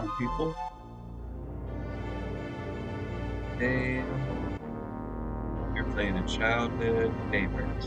On, people. Hey, you're playing a childhood favorite.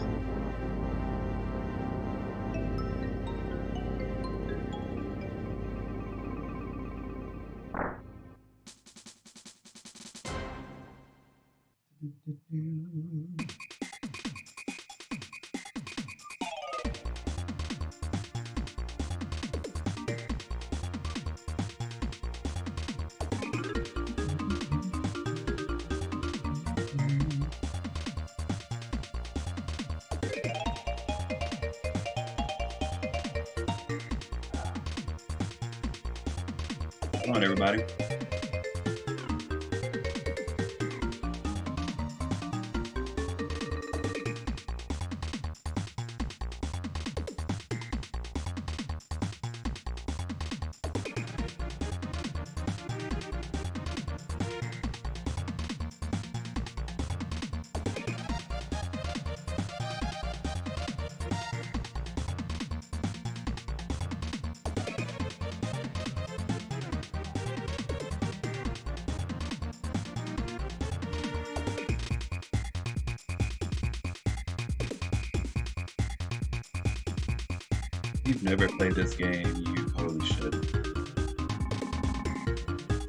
Game, you totally should.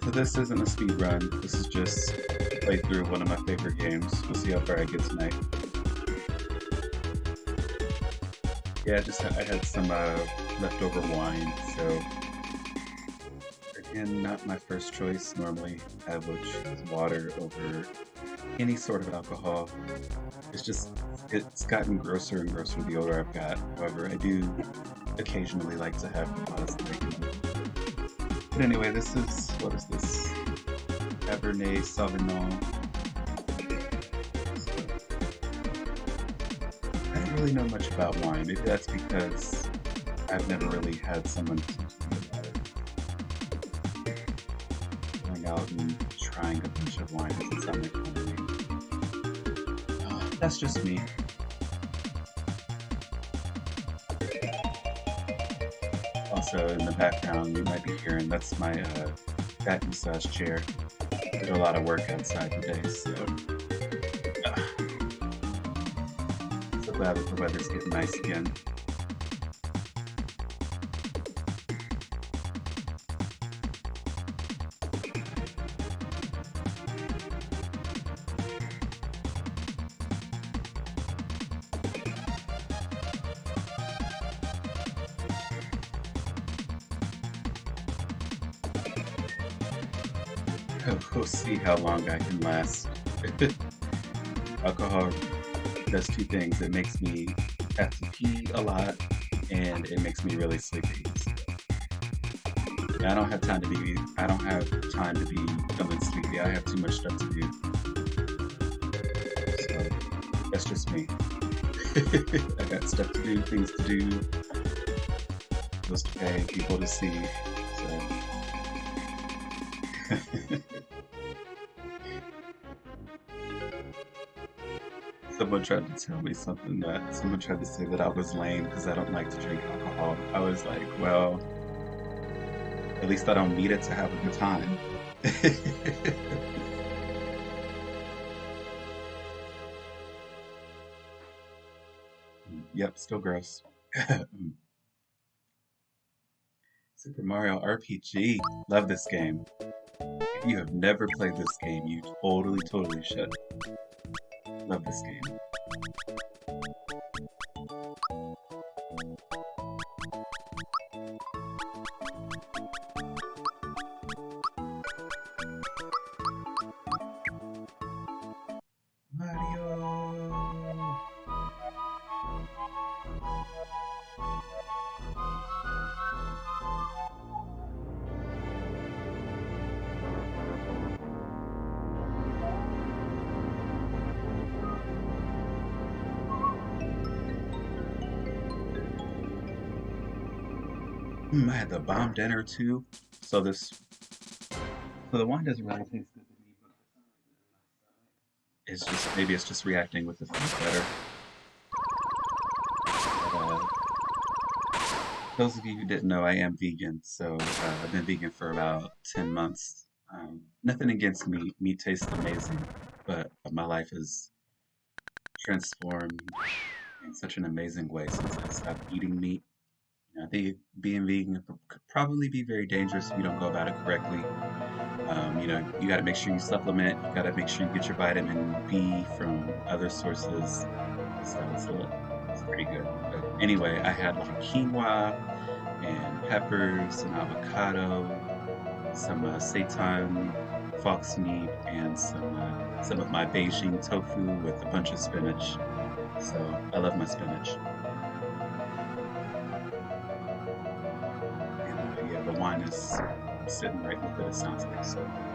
So this isn't a speed run. This is just a playthrough of one of my favorite games. We'll see how far I get tonight. Yeah, just I had some uh, leftover wine, so again, not my first choice. Normally, I would water over any sort of alcohol. It's just it's gotten grosser and grosser the older I've got. However, I do occasionally like to have drinking. But anyway, this is what is this? Cabernet Sauvignon. I don't really know much about wine. Maybe that's because I've never really had someone. Going out and trying a bunch of wine doesn't sound like fun to me. That's just me. Also, in the background, you might be hearing that's my uh, back massage chair. Did a lot of work outside today, so. Uh, so glad that the weather's getting nice again. We'll see how long I can last. Alcohol does two things. It makes me have to pee a lot, and it makes me really sleepy. So, I don't have time to be. I don't have time to be feeling sleepy. I have too much stuff to do. So that's just me. I got stuff to do, things to do, bills to pay, people to see. Tried to tell me something that someone tried to say that I was lame because I don't like to drink alcohol. I was like, well, at least I don't need it to have a good time. yep, still gross. Super Mario RPG. Love this game. If you have never played this game, you totally, totally should. Love this game. Had the bomb dinner too. So this, so the wine doesn't really taste good to me, but it's just maybe it's just reacting with the food better. Uh, those of you who didn't know, I am vegan, so uh, I've been vegan for about 10 months. Um, nothing against meat. Meat tastes amazing, but my life has transformed in such an amazing way since I stopped eating meat. I think being vegan could probably be very dangerous if you don't go about it correctly. Um, you know, you got to make sure you supplement. You got to make sure you get your vitamin B from other sources. So it's, a, it's pretty good. But anyway, I had like quinoa and peppers and avocado, some uh, seitan fox meat, and some uh, some of my Beijing tofu with a bunch of spinach. So I love my spinach. The wine is sitting right with it, it sounds like so.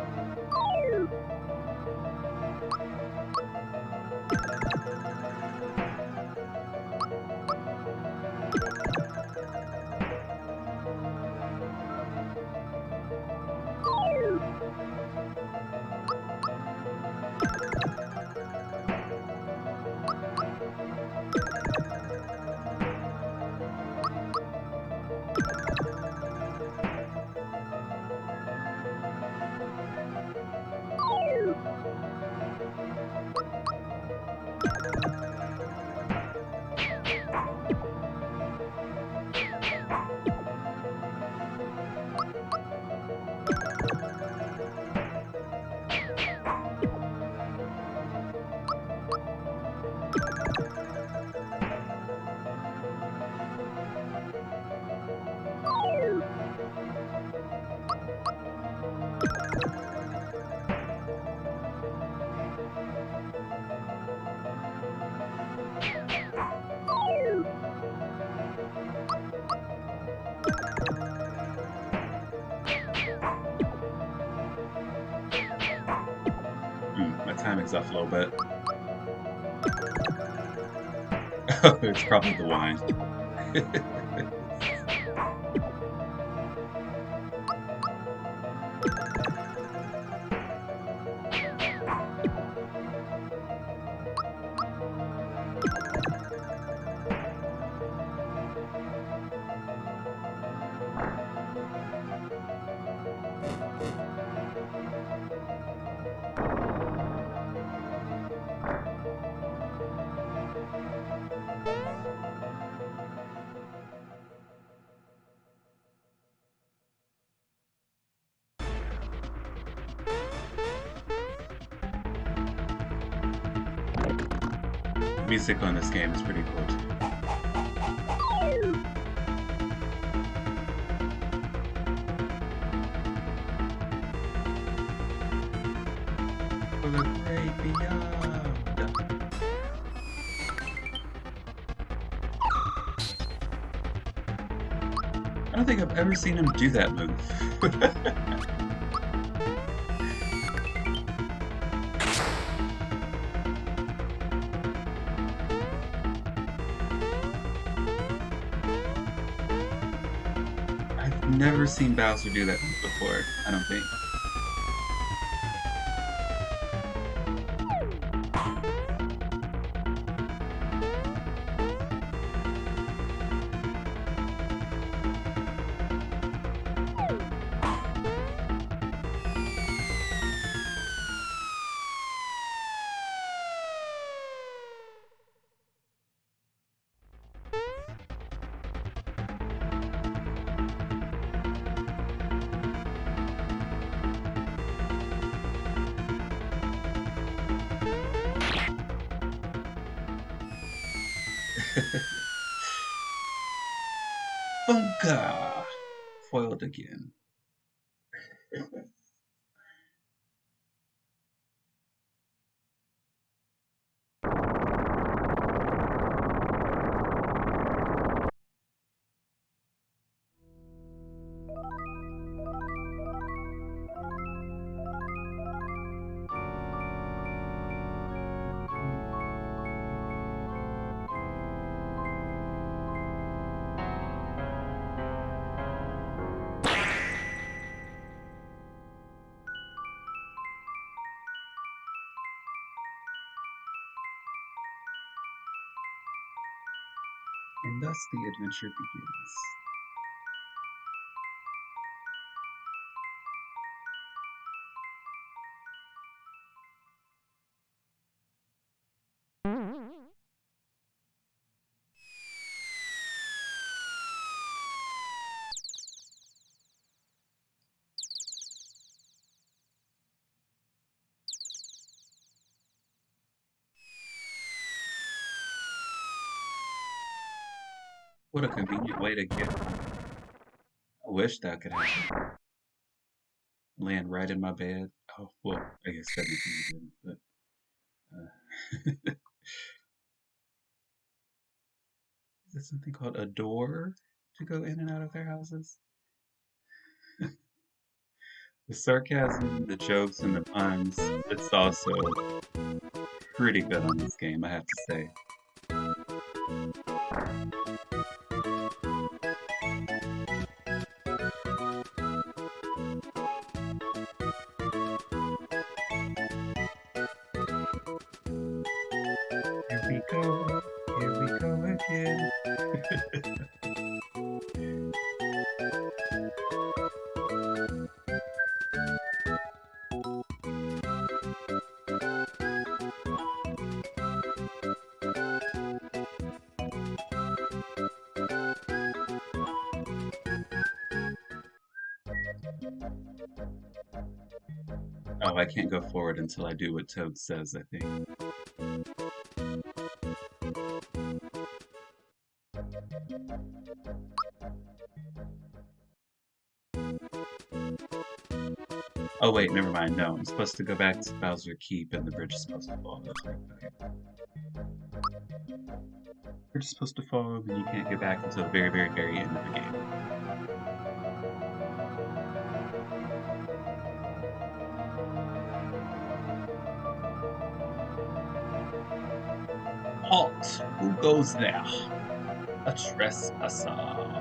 It's probably the wine. Music on this game is pretty cool. I don't think I've ever seen him do that move. seen Bowser do that before, I don't think. Funka! Foiled again. The adventure begins. What a convenient way to get I wish that could happen. Land right in my bed. Oh, well, I guess technically you but uh, is there something called a door to go in and out of their houses? The sarcasm, the jokes, and the puns, it's also pretty good on this game, I have to say. Can't go forward until I do what Toad says, I think. Oh wait, never mind. No, I'm supposed to go back to Bowser Keep and the bridge is supposed to fall. Okay. Bridge is supposed to fall, and you can't get back until the very, very, very end of the game. Halt! Who goes there? A trespasser.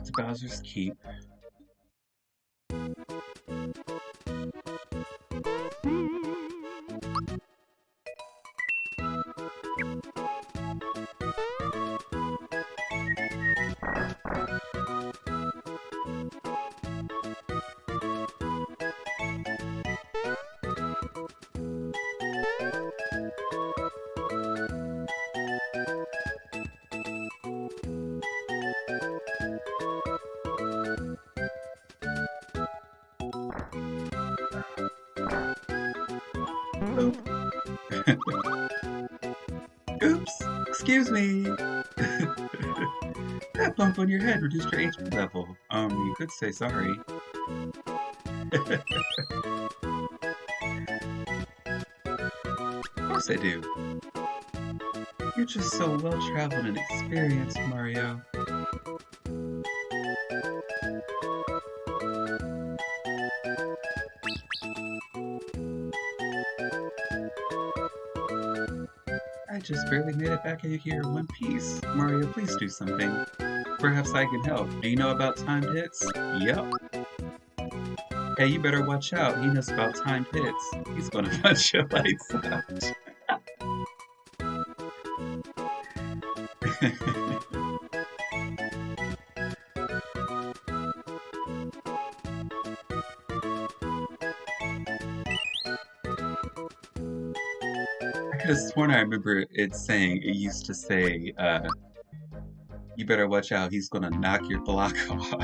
Back to Bowser's Keep. Me! that bump on your head reduced your HP level. Um, you could say sorry. of course I do. You're just so well-traveled and experienced, Mario. Just barely made it back in here in one piece. Mario, please do something. Perhaps I can help. Do you know about timed hits? Yep. Hey, you better watch out. He knows about timed hits. He's gonna punch your lights out. have sworn I remember it saying, it used to say, uh, you better watch out, he's gonna knock your block off.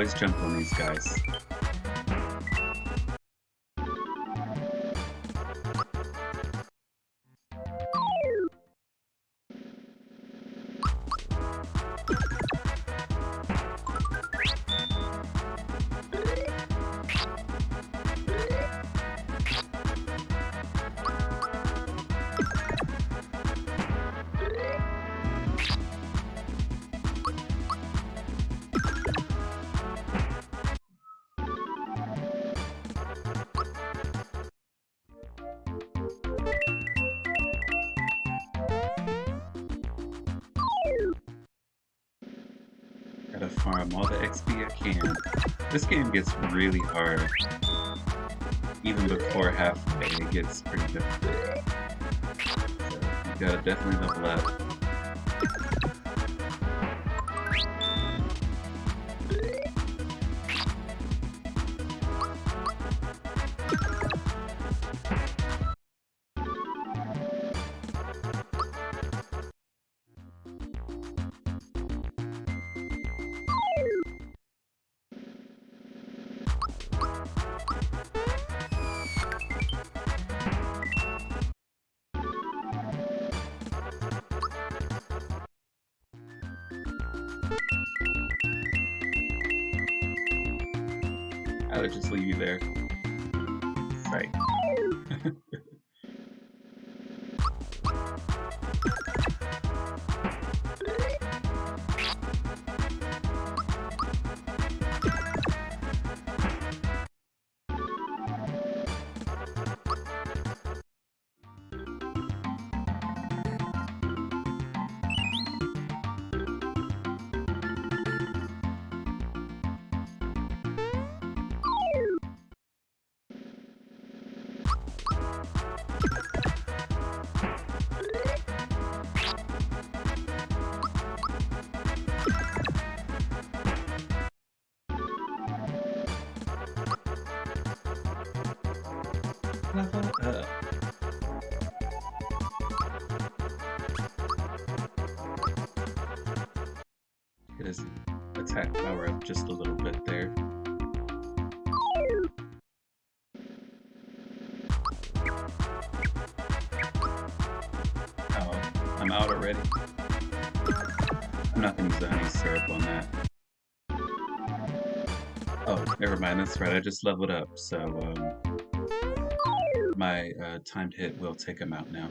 Always jump on these guys. Game gets really hard. Even before halfway, it gets pretty difficult. So you gotta definitely level up. Get his attack power up just a little bit there. Oh, I'm out already. I'm not gonna use any syrup on that. Oh, never mind, that's right, I just leveled up, so um, my uh, timed hit will take him out now.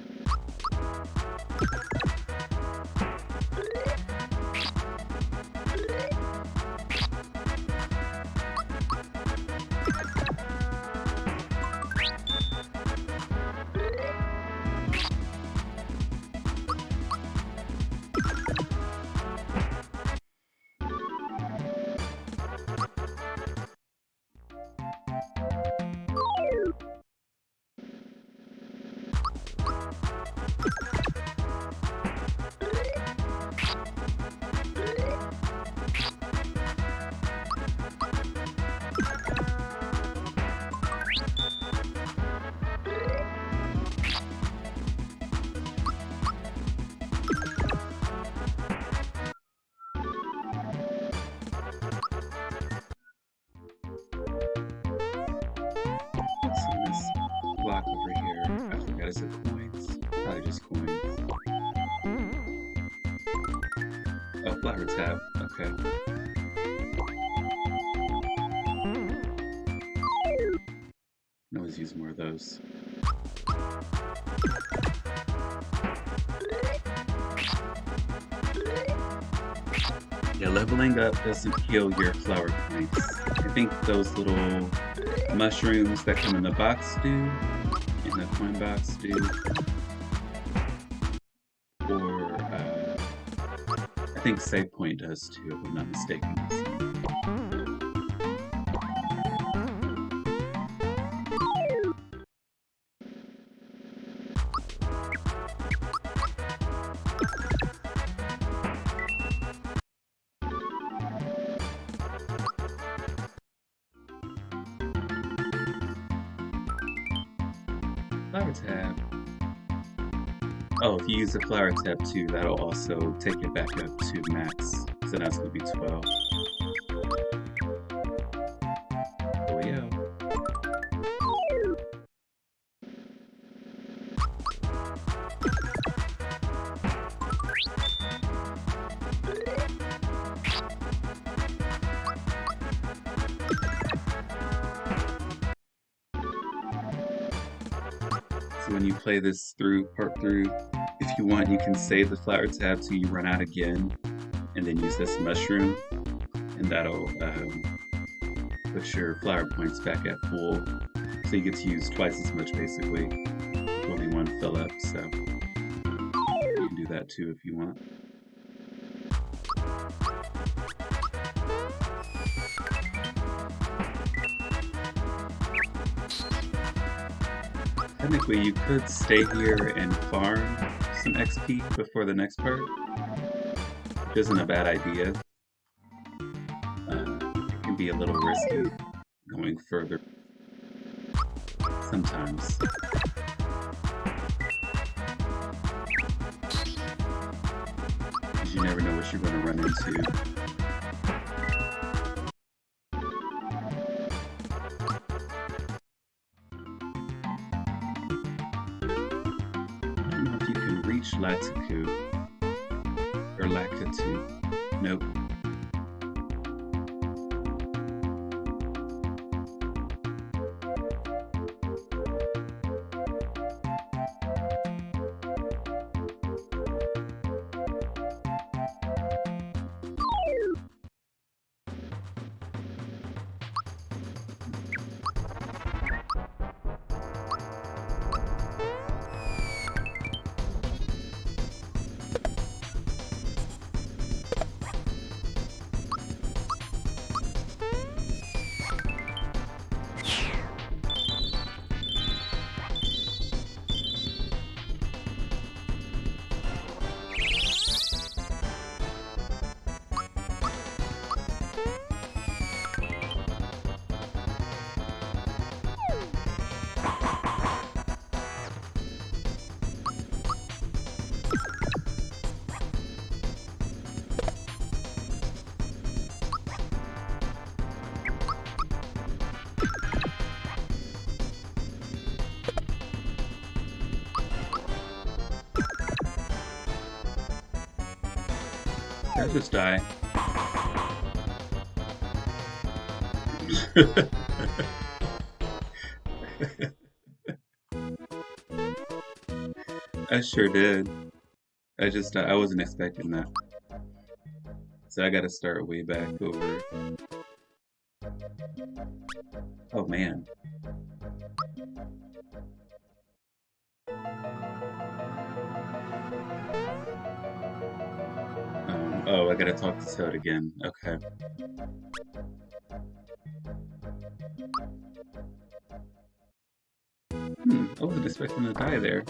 Up doesn't heal your flower points. I think those little mushrooms that come in the box do, in the coin box do. Or, uh, I think save point does too, if I'm not mistaken. Use the flower tab too, that'll also take it back up to max. So that's gonna be 12. Oh yeah. So when you play this through, part through, you want, you can save the flower tab till you run out again, and then use this mushroom, and that'll um, your flower points back at full. So you get to use twice as much, basically. Only one fill up, so you can do that too if you want. Technically, you could stay here and farm some XP before the next part, which isn't a bad idea. Uh, it can be a little risky going further sometimes. Because you never know what you're going to run into. I die. I sure did. I just, I wasn't expecting that. So I gotta start way back over. Oh man. Oh, I gotta talk to Toad again. Okay. Hmm, I wasn't expecting to die there.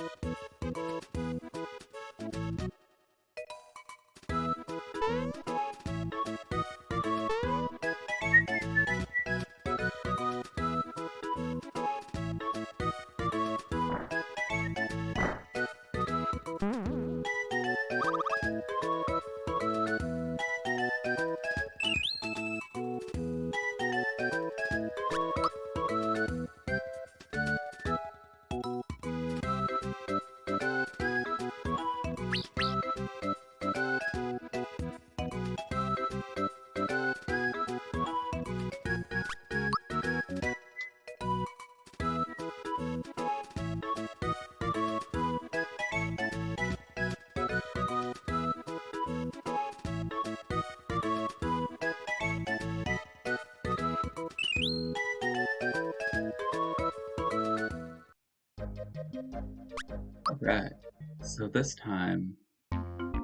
So this time,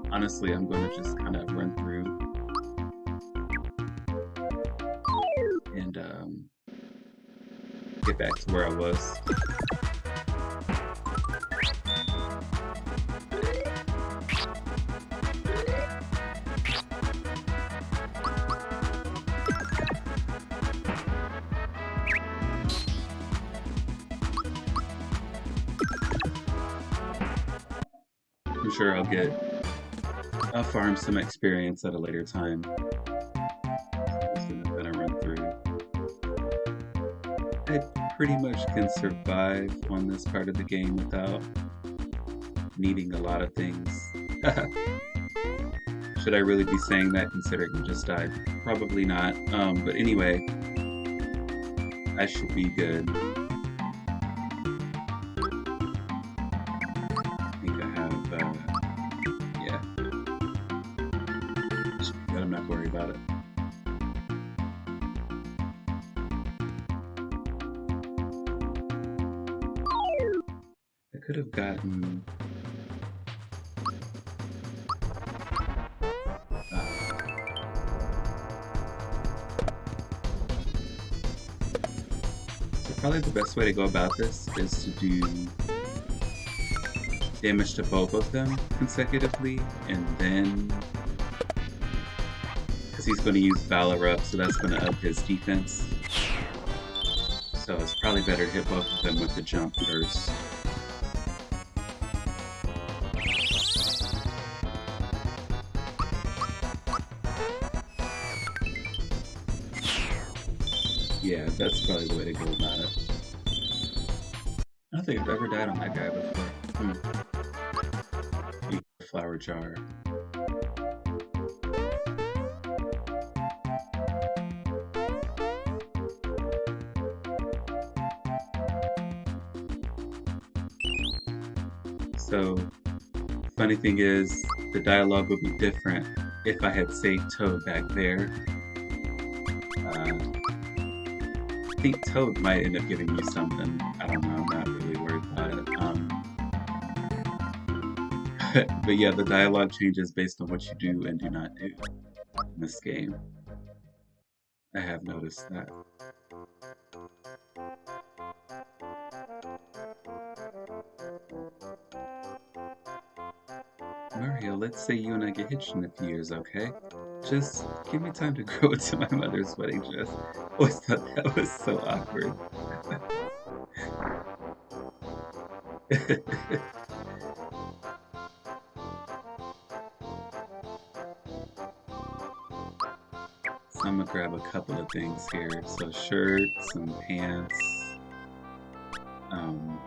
honestly, I'm going to just kind of run through and um, get back to where I was. Get I'll farm some experience at a later time. I'm run through. I pretty much can survive on this part of the game without needing a lot of things. Should I really be saying that considering I just died? Probably not. Um, but anyway, I should be good. Best way to go about this is to do damage to both of them consecutively, and then because he's going to use Valor up, so that's going to up his defense. So it's probably better to hit both of them with the jump first. Yeah, that's probably the way to go don't think I've ever died on that guy before. Hmm. Flower jar. So, funny thing is, the dialogue would be different if I had saved Toad back there. Uh, I think Toad might end up giving me something. but yeah, the dialogue changes based on what you do and do not do in this game. I have noticed that. Mario, let's say you and I get hitched in a few years, okay? Just give me time to grow into my mother's wedding dress. Oh, I always thought that was so awkward. grab a couple of things here. So shirts and pants. Um,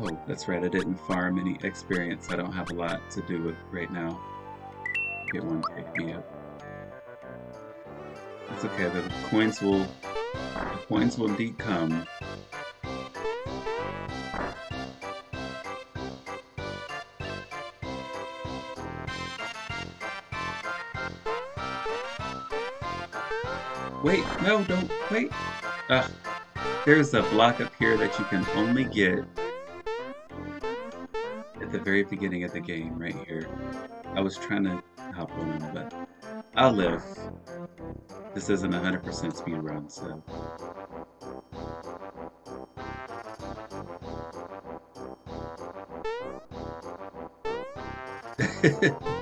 Oh, that's right, I didn't farm any experience. I don't have a lot to do with right now. Get one pick me up. It's okay, the coins will the coins will indeed come. Wait, no, don't, wait. Ugh. There's a block up here that you can only get at the very beginning of the game, right here. I was trying to hop on, but I'll live. This isn't 100% speed run, so...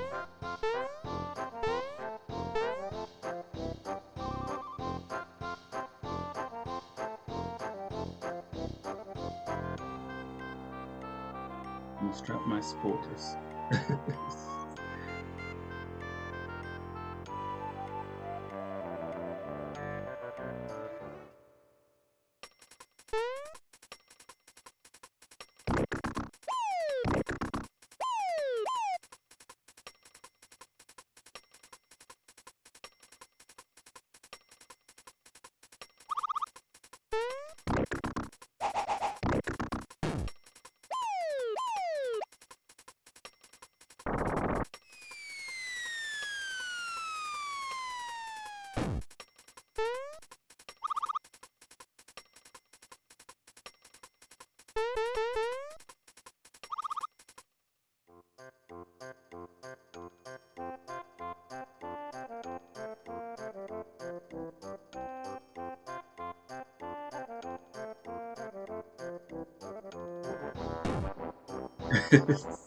almost dropped my supporters. Okay.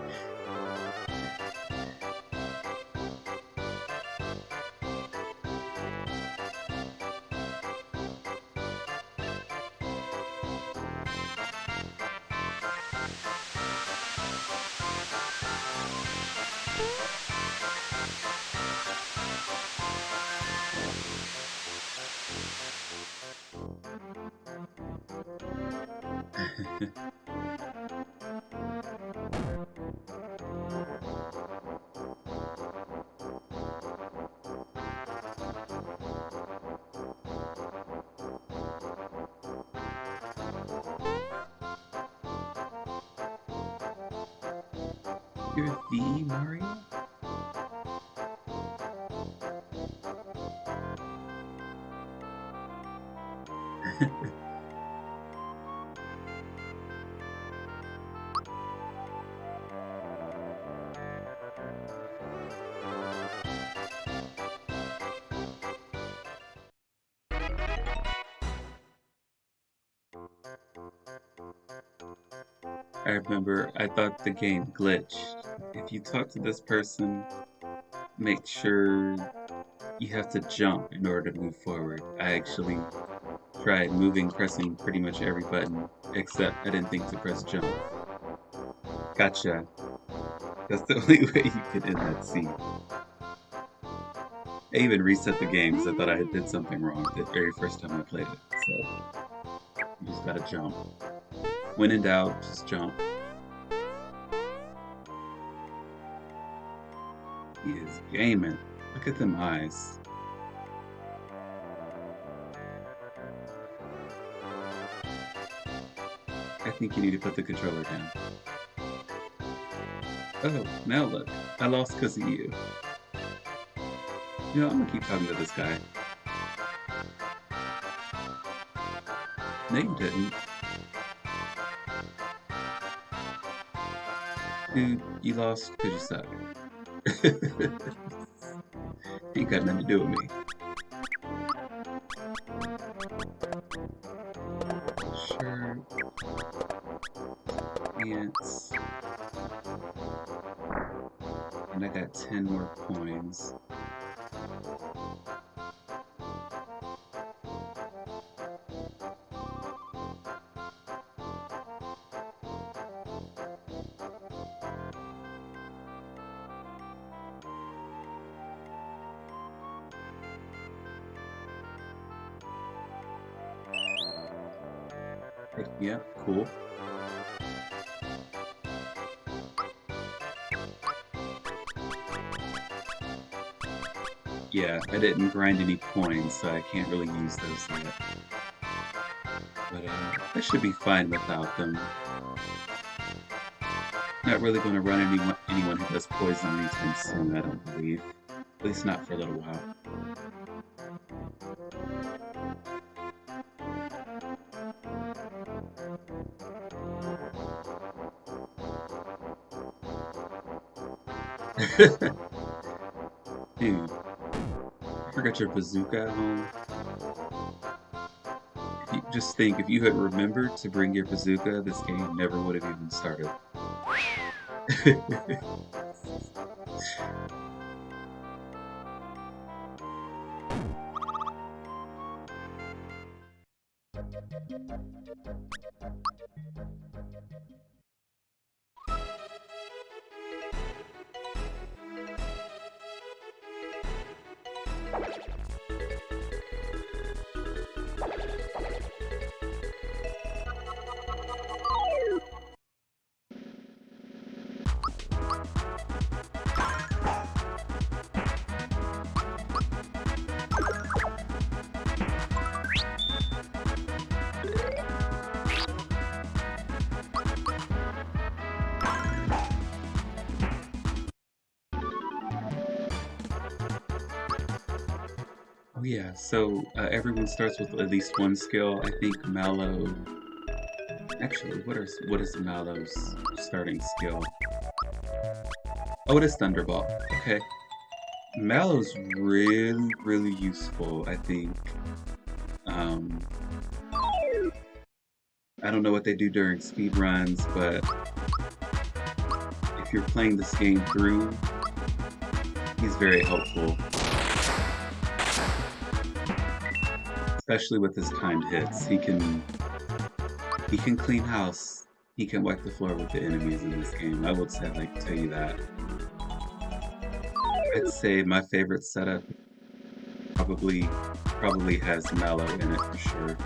You're the Mario? I remember I thought the game glitched. If you talk to this person, make sure you have to jump in order to move forward. I actually tried moving, pressing pretty much every button, except I didn't think to press jump. Gotcha. That's the only way you could end that scene. I even reset the game because I thought I did something wrong the very first time I played it. So, you just gotta jump. When in doubt, just jump. Gaming. Look at them eyes. I think you need to put the controller down. Oh, now look. I lost because of you. You know, I'm gonna keep talking to this guy. You didn't. Dude, you lost because you suck. Ain't got nothing to do with me. Sure. Ants. And I got 10 more coins. I didn't grind any coins, so I can't really use those yet. But uh, I should be fine without them. Not really going to run anyone, anyone who does poison anytime soon, I don't believe. At least not for a little while. your bazooka at home. Just think, if you had remembered to bring your bazooka, this game never would have even started. so uh, everyone starts with at least one skill. I think Mallow... Actually, what is what is Mallow's starting skill? Oh, it is Thunderbolt. Okay. Mallow's really, really useful, I think. Um, I don't know what they do during speed runs, but if you're playing this game through, he's very helpful. Especially with his timed hits. He can he can clean house. He can wipe the floor with the enemies in this game. I would say like tell you that. I'd say my favorite setup probably probably has Mallow in it for sure.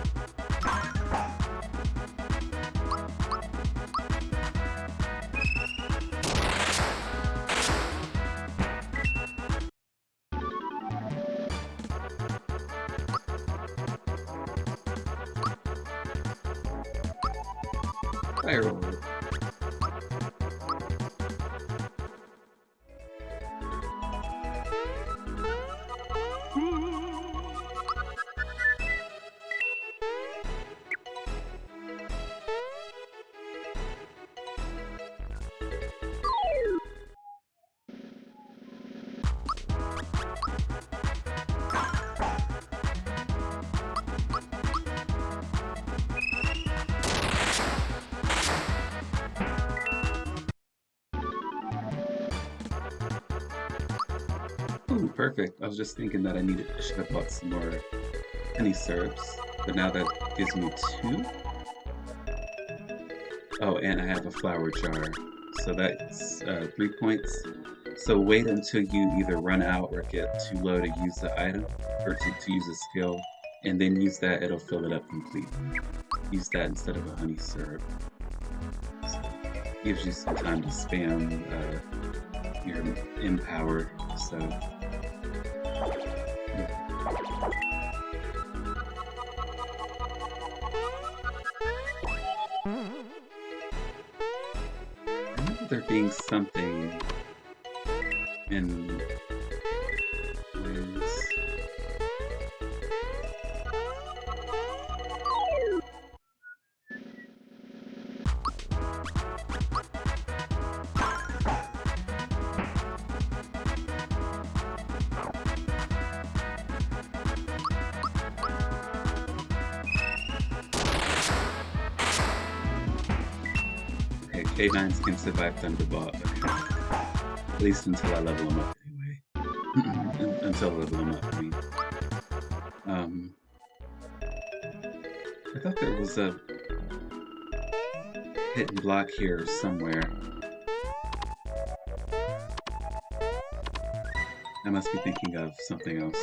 Was just thinking that I needed I should have bought some more honey syrups, but now that gives me two. Oh, and I have a flower jar, so that's uh, three points. So wait until you either run out or get too low to use the item, or to, to use a skill, and then use that, it'll fill it up completely. Use that instead of a honey syrup. So, gives you some time to spam uh, your empower, so there being something in K9s can survive Thunderbolt. At least until I level them up anyway. until I level them up, I mean. Um, I thought there was a hidden block here somewhere. I must be thinking of something else.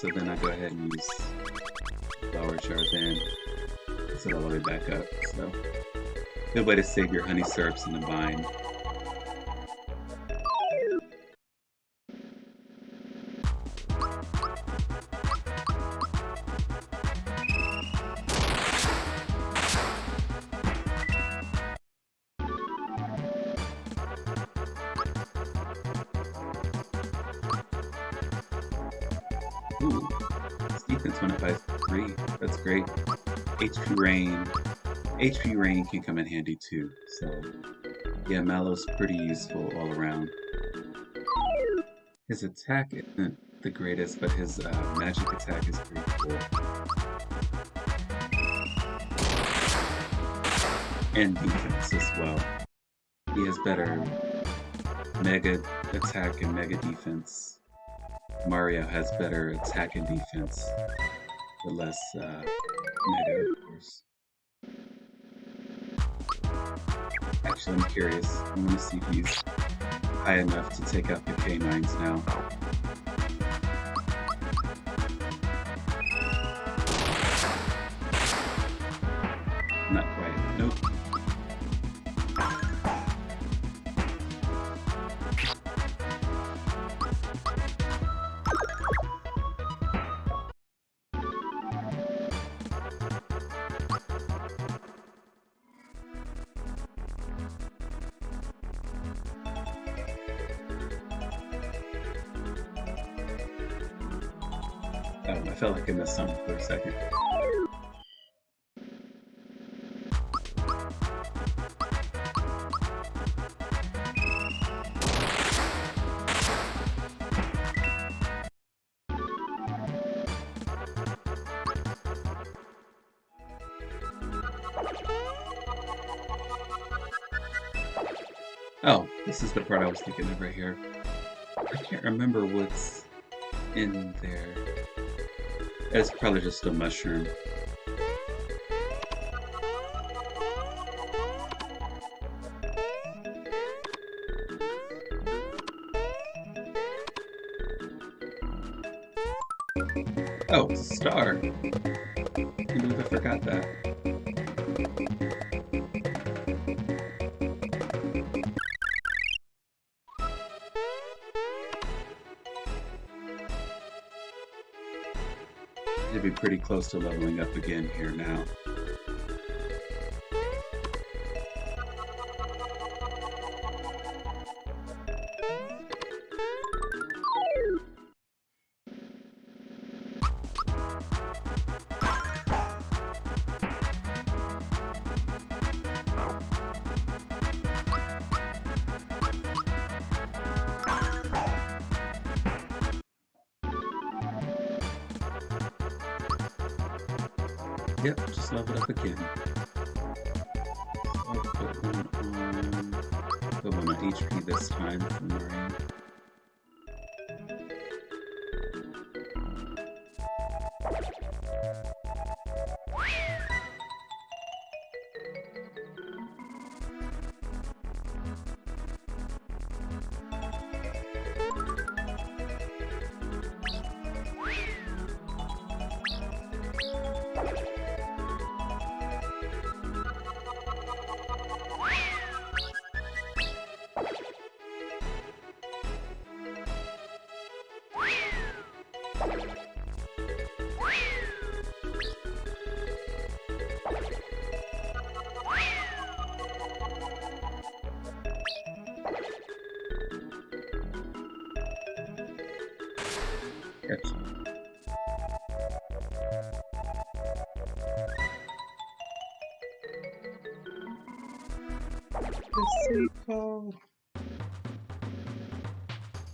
So then I go ahead and use jar then. Set it all the way back up. So good way to save your honey syrups in the vine. HP Rain can come in handy too. So, yeah, Mallow's pretty useful all around. His attack isn't the greatest, but his uh, magic attack is pretty cool. And defense as well. He has better mega attack and mega defense. Mario has better attack and defense, but less uh, mega, of course. Actually, I'm curious. I want to see if he's high enough to take out the K9s now. Part I was thinking of right here. I can't remember what's in there. It's probably just a mushroom. Oh, star. Close to leveling up again here now.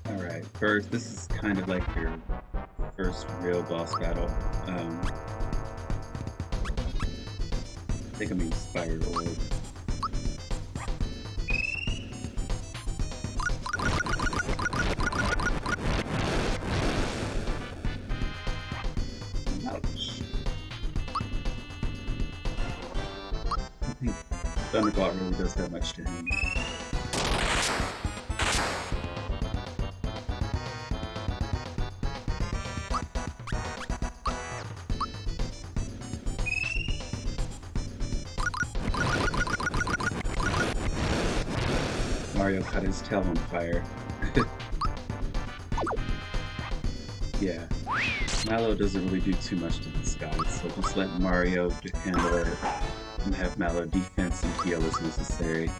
Alright, first, this is kind of like your first real boss battle. Um, I think I'm inspired. Does much to him. Mario caught his tail on fire. yeah. Mallow doesn't really do too much to this guy, so just let Mario handle it and have Mallow defense and heal as necessary.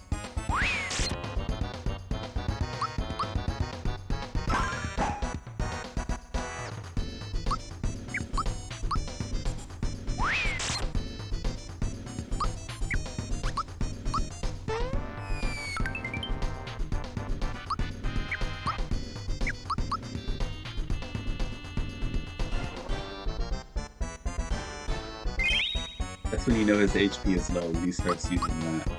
HP is low, when he starts using that.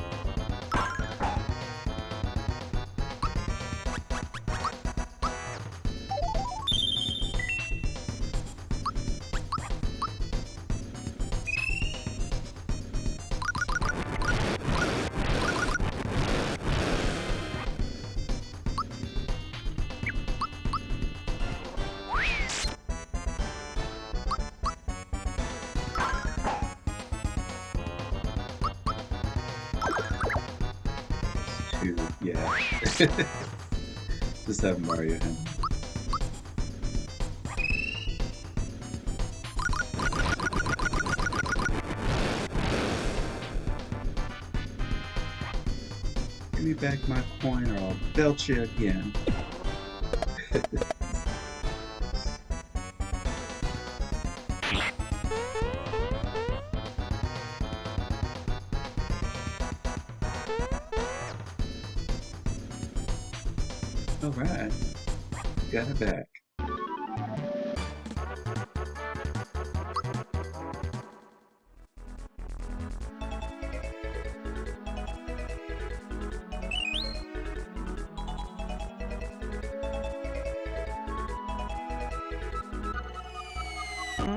Just have Mario him. Give me back my coin or I'll belt you again. So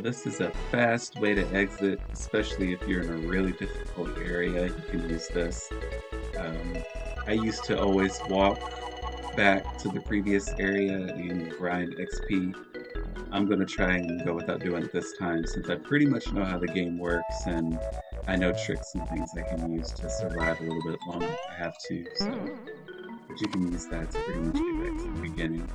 this is a fast way to exit, especially if you're in a really difficult area, you can use this. Um, I used to always walk back to the previous area and grind XP. I'm going to try and go without doing it this time since I pretty much know how the game works and I know tricks and things I can use to survive a little bit longer if I have to. So, but you can use that to pretty much get back to the beginning.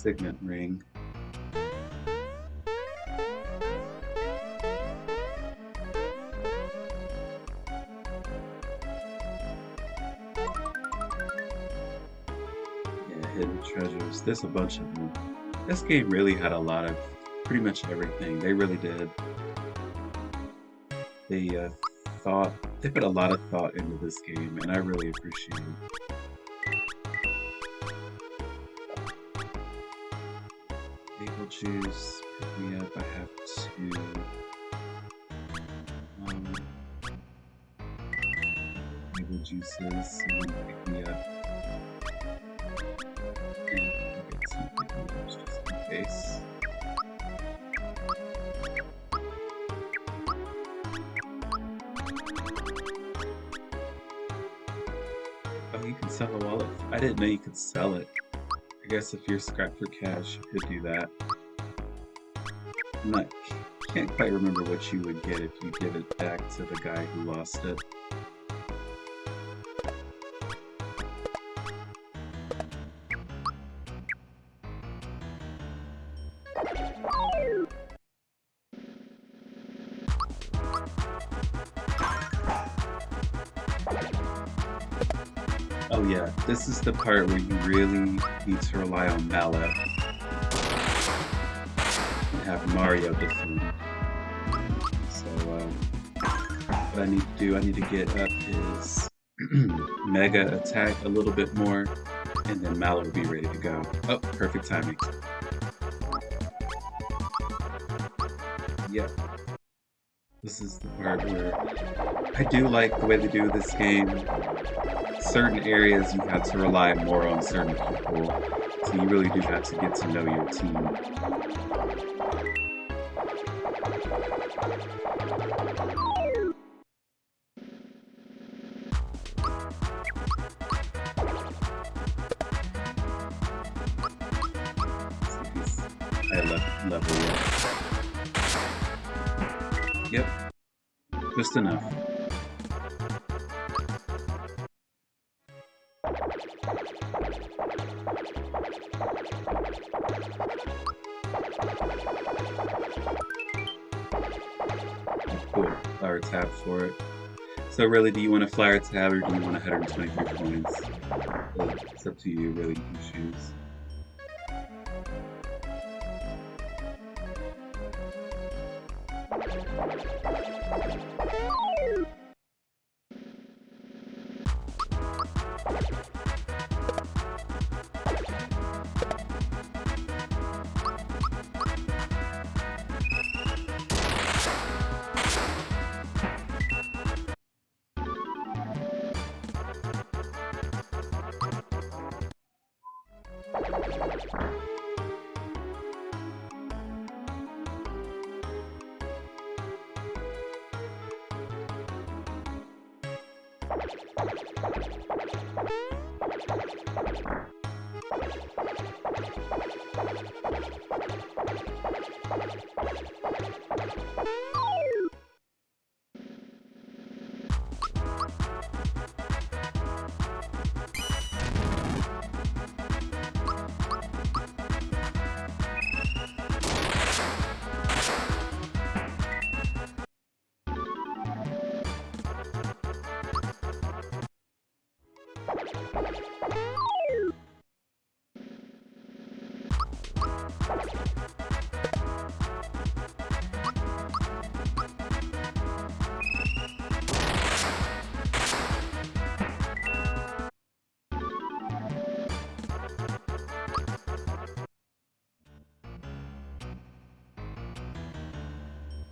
Signet ring. Yeah, hidden treasures. There's a bunch of them. This game really had a lot of pretty much everything. They really did. They uh, thought they put a lot of thought into this game, and I really appreciate it. Maple juice, pick me up. I have to. Um, maple juices, someone pick me up. And get some pick me ups just in case. Oh, you can sell a wallet. I didn't know you could sell it. I guess if you're scrapped for cash, you could do that. I'm not, can't quite remember what you would get if you give it back to the guy who lost it. Oh yeah, this is the part where you really need to rely on Mallow. Have Mario defend. So, um, what I need to do, I need to get up his Mega attack a little bit more, and then Mallow will be ready to go. Oh, perfect timing. Yep. This is the part where I do like the way they do this game. Certain areas you have to rely more on certain people, so you really do have to get to know your team. So really, do you want a flower tab or do you want 123 points? It's up to you, really, you can choose.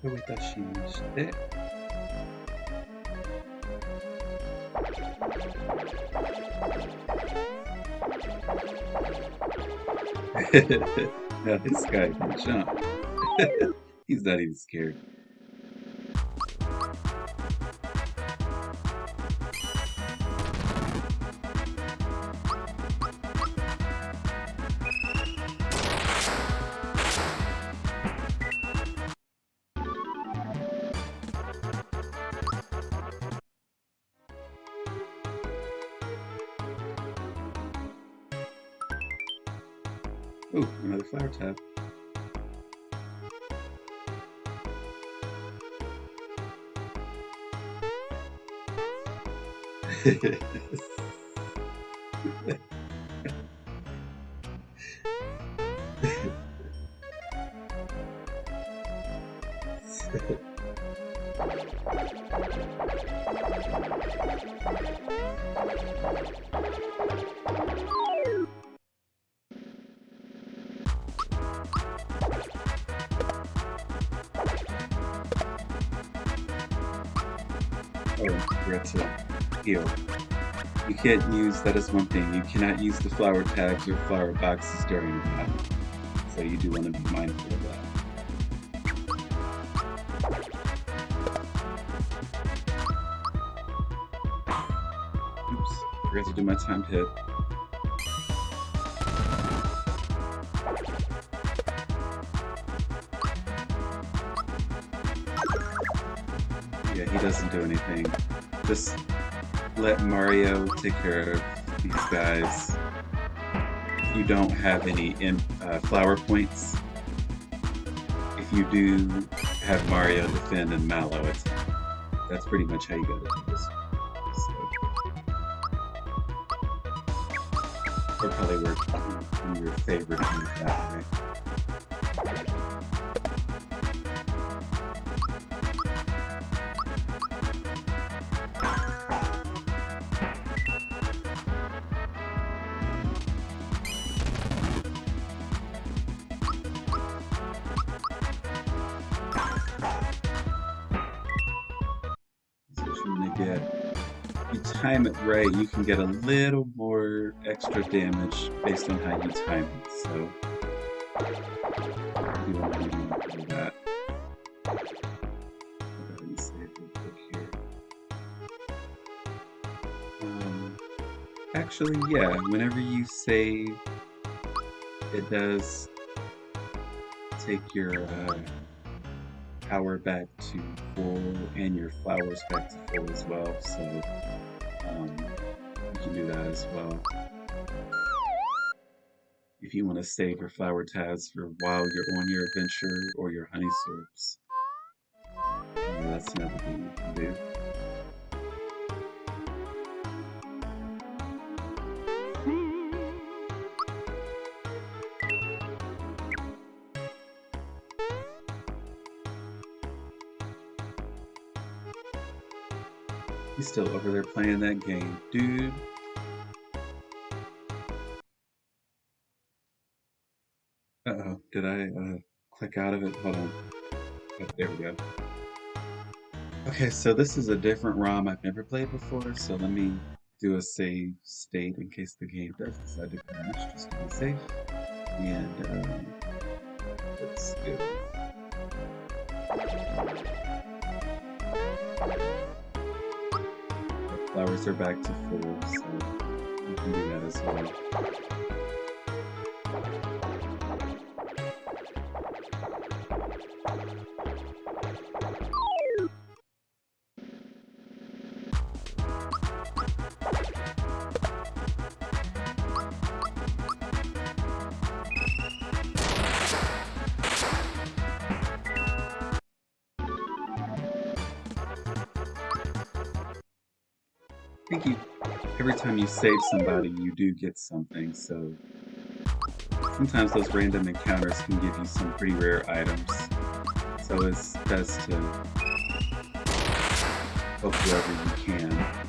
どういたしまして。now this guy can jump. He's not even scared. って。Can't use, that is one thing, you cannot use the flower tabs or flower boxes during the battle. So you do want to be mindful of that. Oops, forgot to do my timed hit. Yeah, he doesn't do anything. Just let Mario take care of these guys. You don't have any in, uh, flower points. If you do have Mario defend and Mallow, it's, that's pretty much how you go down this. So, it'll probably work in your favor to that way. Right, you can get a little more extra damage based on how you time it. So you want to do that. Um, actually, yeah. Whenever you save, it does take your uh, power back to full and your flowers back to full as well. So um, you can do that as well. If you want to save your flower tabs for while you're on your adventure or your honey syrups, that's another thing you can do. Still over there playing that game, dude. Uh-oh, did I uh, click out of it? Hold on. Oh, there we go. Okay, so this is a different ROM I've never played before, so let me do a save state in case the game does decide to crash, just to be safe. And um, let's go. colors are back to full, so you can do that as well. Save somebody, you do get something, so sometimes those random encounters can give you some pretty rare items. So it's best to help whoever you can.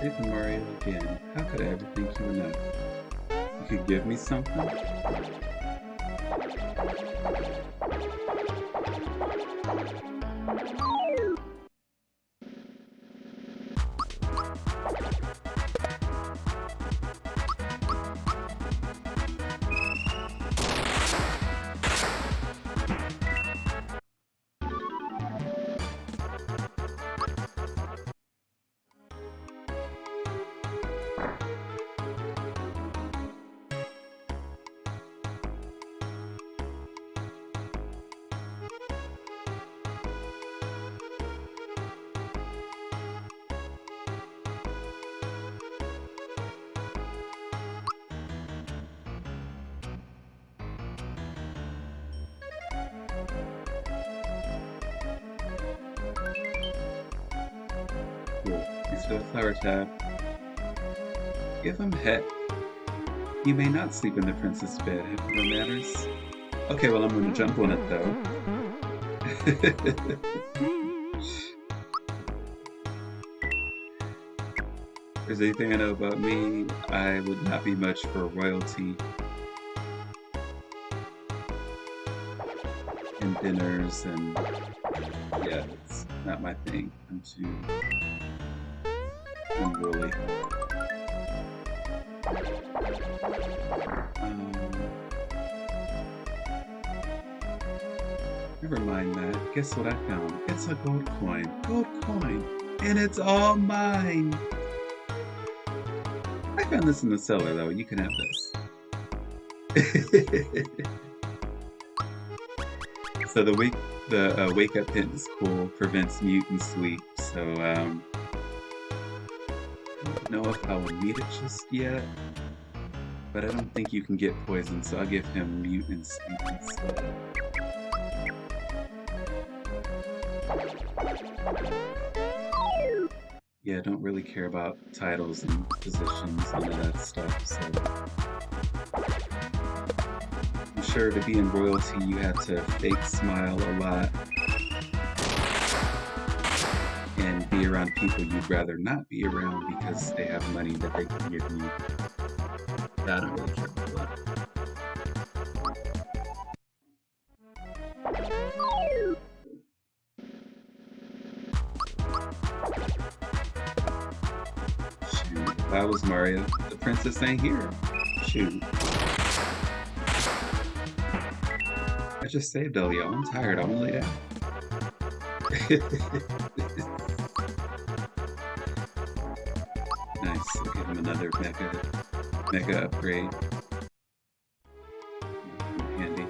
Super Mario again. How could I ever thank you enough? You could give me something? He may not sleep in the princess bed if no matters. Okay, well I'm gonna jump on it though. there's anything I know about me, I would not be much for royalty. And dinners and yeah, it's not my thing. I'm too unruly. Um, never mind that. Guess what I found? It's a gold coin. Gold coin! And it's all mine! I found this in the cellar though. You can have this. so the wake the uh, wake up hint is cool, prevents mutant sleep. So um, I don't know if I will need it just yet, but I don't think you can get poison, so I'll give him sleep instead. Yeah, I don't really care about titles and positions and all that stuff, so... I'm sure to be in royalty you have to fake smile a lot and be around people you'd rather not be around because they have money that they can give you. I don't really care about that. Shoot, if was Mario, the princess ain't here. Shoot. I just saved y'all. I'm tired. I want to lay down. another mega, mega upgrade. Handy.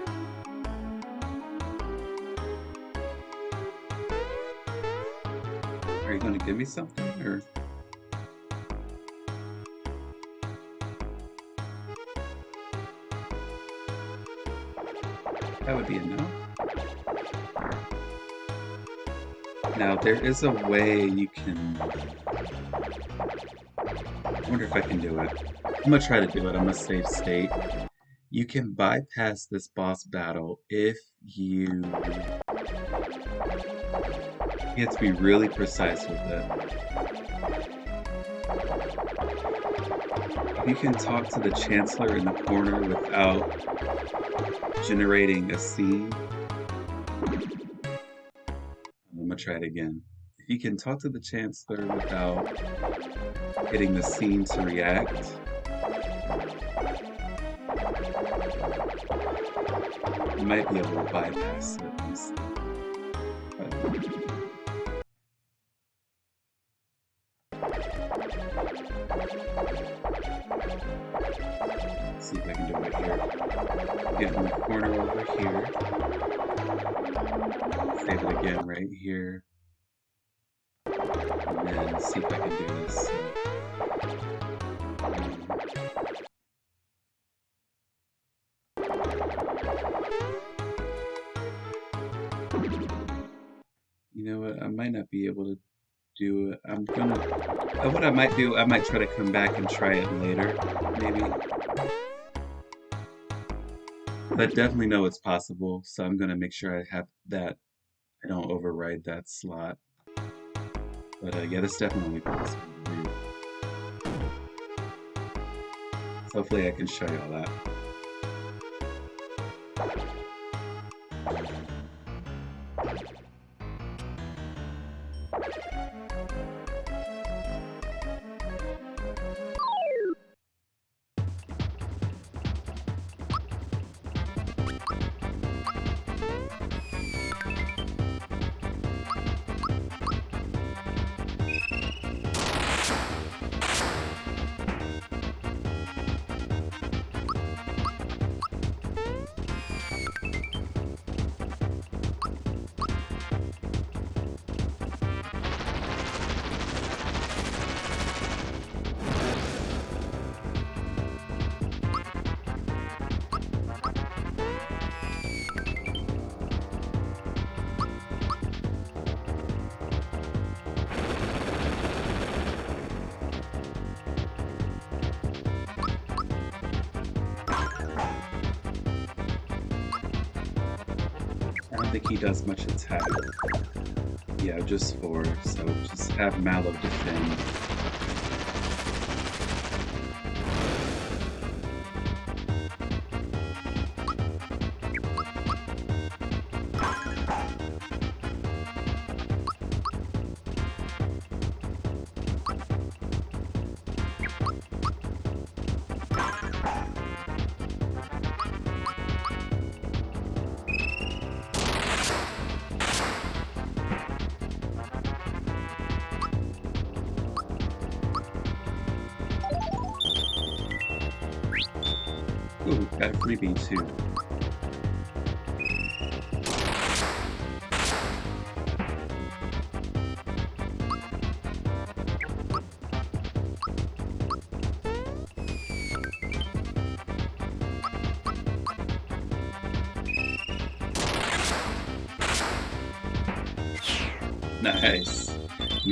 Are you gonna give me something or? That would be enough. Now, there is a way you can... Uh, I wonder if I can do it. I'm gonna try to do it. I'm gonna save state. You can bypass this boss battle if you... You have to be really precise with it. You can talk to the Chancellor in the corner without generating a scene. I'm gonna try it again. You can talk to the Chancellor without getting the scene to react, might be able to bypass it. Might do, I might try to come back and try it later, maybe. But definitely know it's possible, so I'm going to make sure I have that, I don't override that slot. But uh, yeah, that's definitely possible. Hopefully I can show you all that. Does much attack. Yeah, just four, so just have Mallow defend.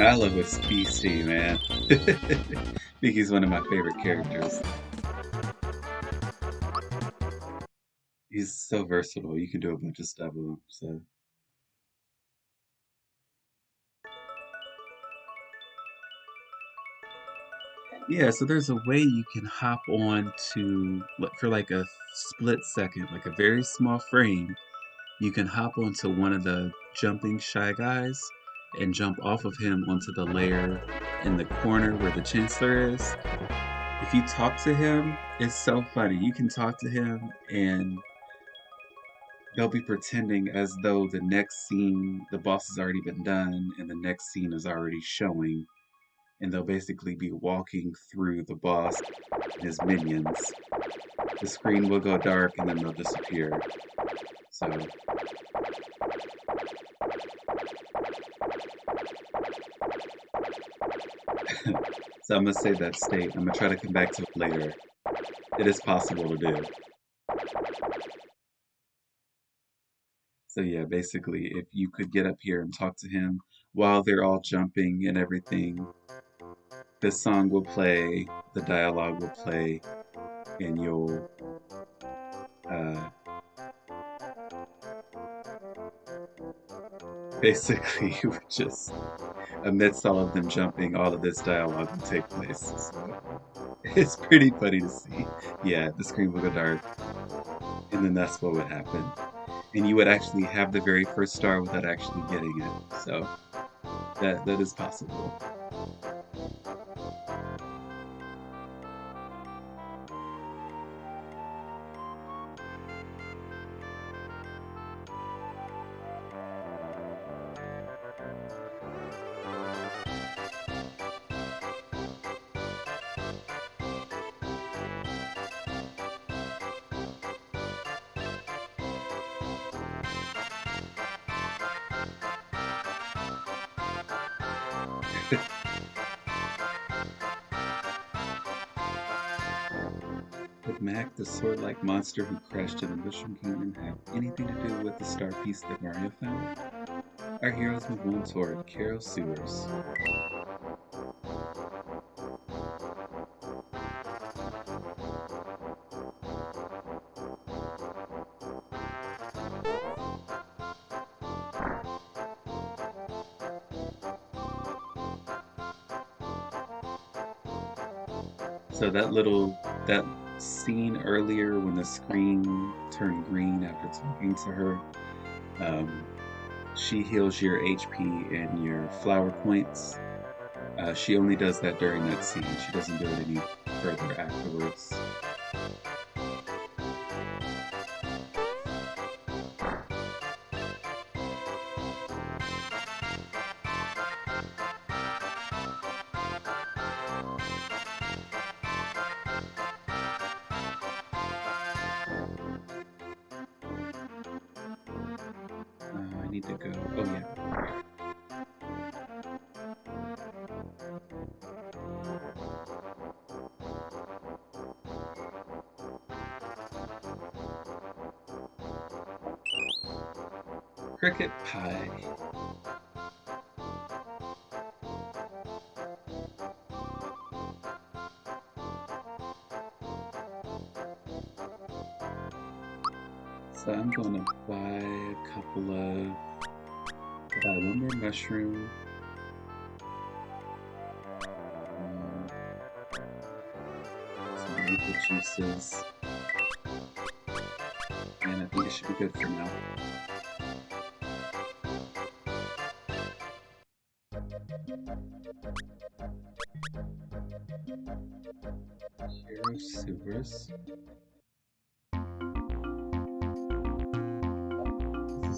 Mallow is beastie, man. I think he's one of my favorite characters. he's so versatile. You can do a bunch of stuff with him. So. Yeah, so there's a way you can hop on to, for like a split second, like a very small frame, you can hop onto one of the jumping Shy Guys and jump off of him onto the layer in the corner where the Chancellor is. If you talk to him, it's so funny. You can talk to him and they'll be pretending as though the next scene, the boss has already been done, and the next scene is already showing. And they'll basically be walking through the boss and his minions. The screen will go dark and then they'll disappear. So. So I'm gonna save that state. I'm gonna try to come back to it later. It is possible to do. So yeah, basically, if you could get up here and talk to him while they're all jumping and everything, the song will play, the dialogue will play, and you'll uh, basically just amidst all of them jumping, all of this dialogue will take place. So it's pretty funny to see. Yeah, the screen will go dark, and then that's what would happen. And you would actually have the very first star without actually getting it. So that that is possible. Monster who crashed in the Mushroom Kingdom, have anything to do with the star piece that Mario found? Our heroes move on toward Kero Sewers. So that little that scene earlier when the screen turned green after talking to her, um, she heals your HP and your flower points. Uh, she only does that during that scene. She doesn't do it any further afterwards. Sewers.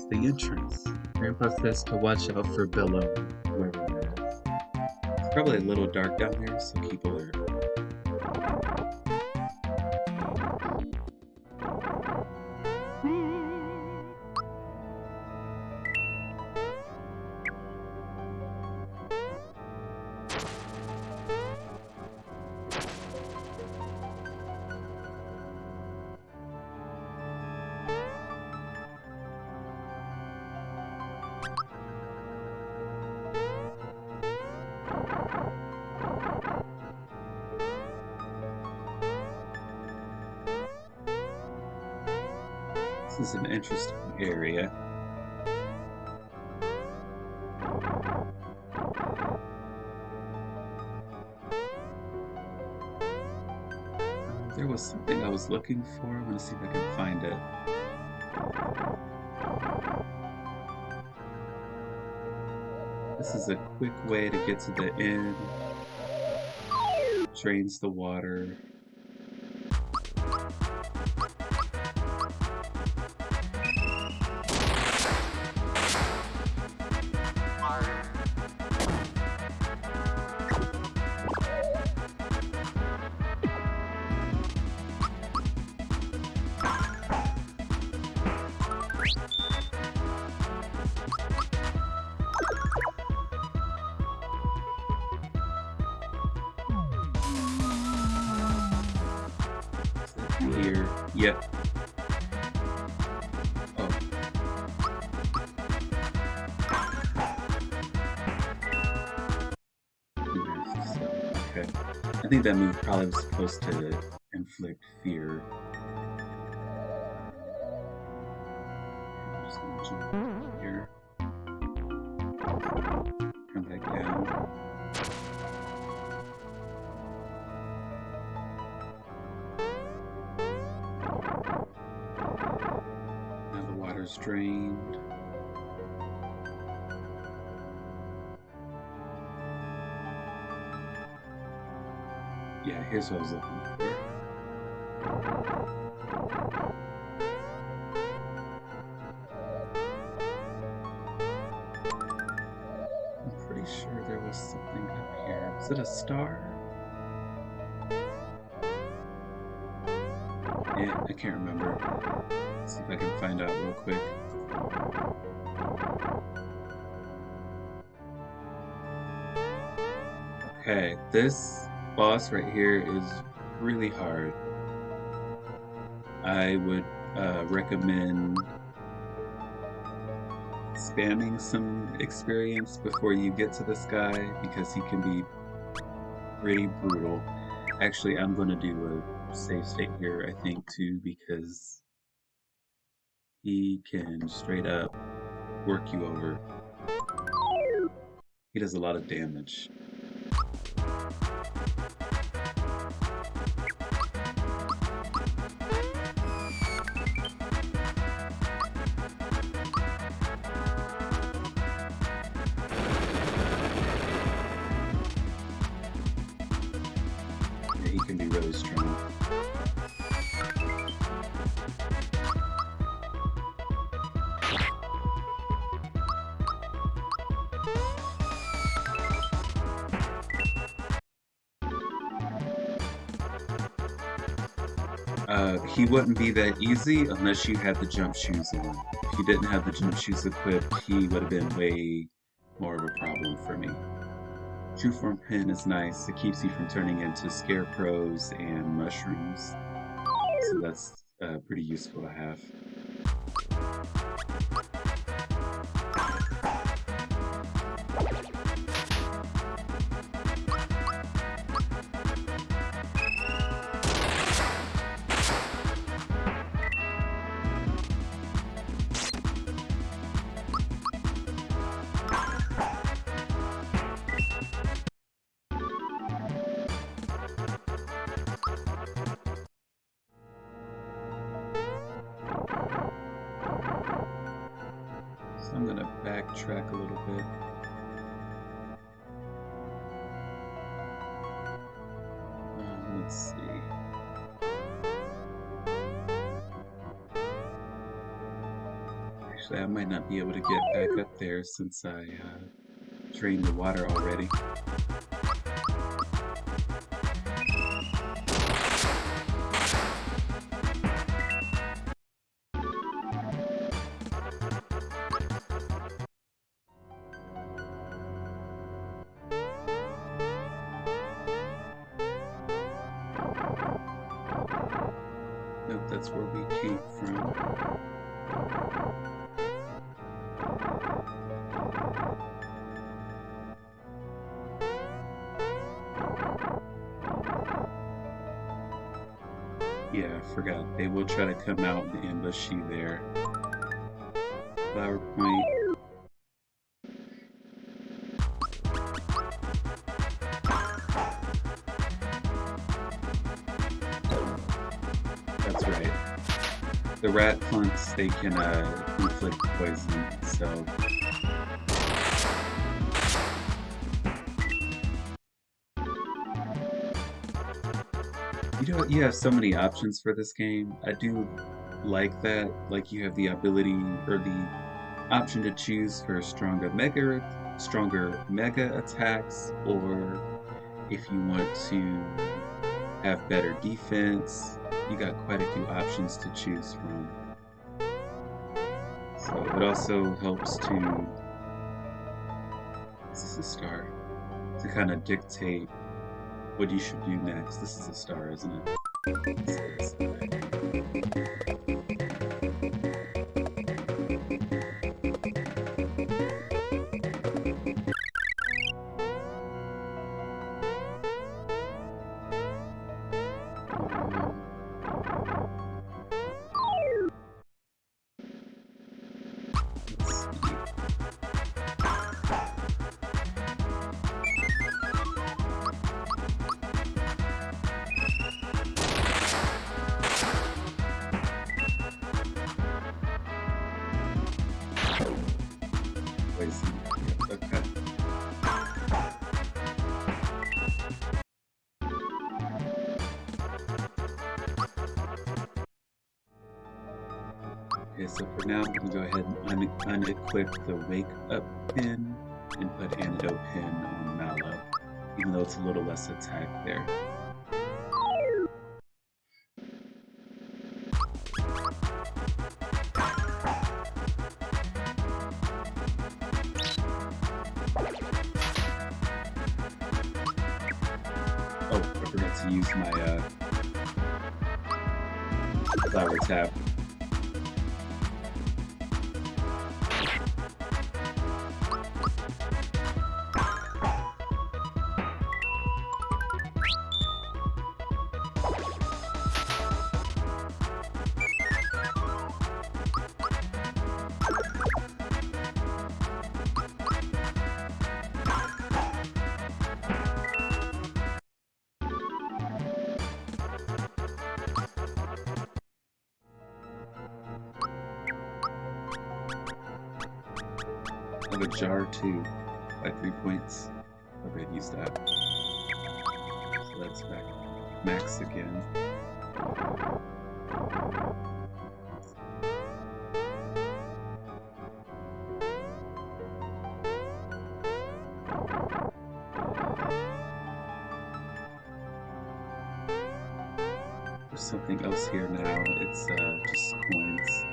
the entrance. Grandpa says to watch out for Belome, is. It's probably a little dark down there, so keep alert. Looking for. I'm gonna see if I can find it. This is a quick way to get to the end. Drains the water. That move probably was supposed to I'm pretty sure there was something up here. Is it a star? Yeah, I can't remember. Let's see if I can find out real quick. Okay, this boss right here is really hard. I would uh, recommend spamming some experience before you get to this guy because he can be pretty brutal. Actually, I'm going to do a save state here, I think, too, because he can straight up work you over. He does a lot of damage. He wouldn't be that easy unless you had the jump shoes on. If you didn't have the jump shoes equipped, he would have been way more of a problem for me. True form pin is nice. It keeps you from turning into scarecrows and mushrooms. So that's uh, pretty useful to have. Since I uh, drained the water already. And there. Flower Point. That's right. The Rat Funks, they can uh, inflict poison, so... You know, you have so many options for this game. I do like that. Like, you have the ability, or the option to choose for stronger mega, stronger mega attacks, or if you want to have better defense, you got quite a few options to choose from. So it also helps to, this is a star, to kind of dictate what you should do next. This is a star, isn't it? Ahead and unequip the Wake Up pin and put Antidote pin on Mallow, even though it's a little less attack there. Else here now. It's uh, just coins.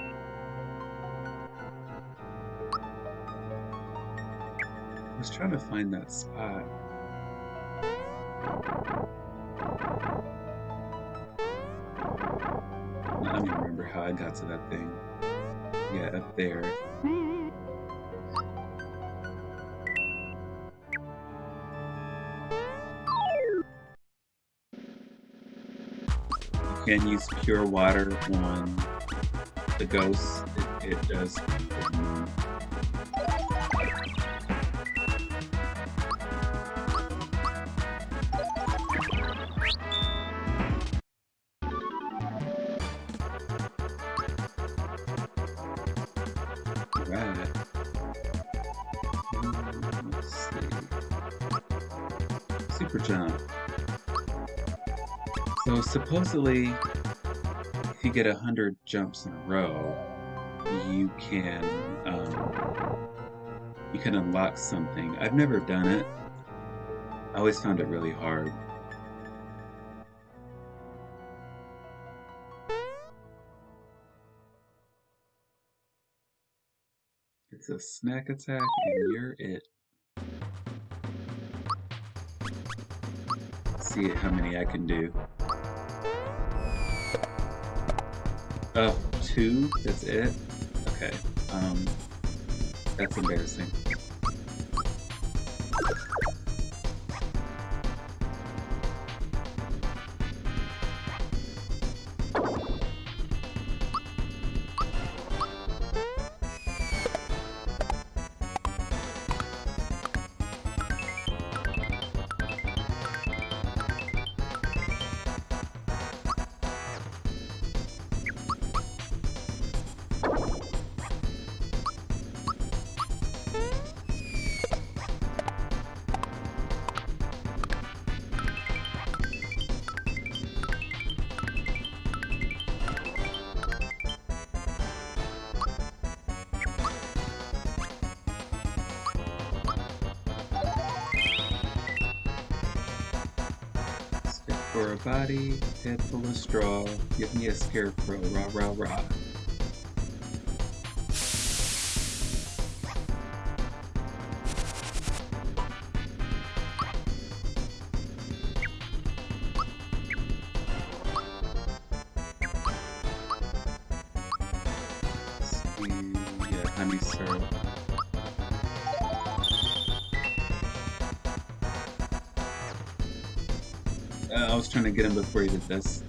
I was trying to find that spot. I don't even remember how I got to that thing. Yeah, up there. Can use pure water on the ghosts. It, it does supposedly, if you get a hundred jumps in a row, you can um, you can unlock something. I've never done it. I always found it really hard. It's a snack attack and you're it. See how many I can do. Oh, two? That's it? Okay. Um, that's embarrassing. Here, bro, rah, rah, uh, trying to get him before he did this.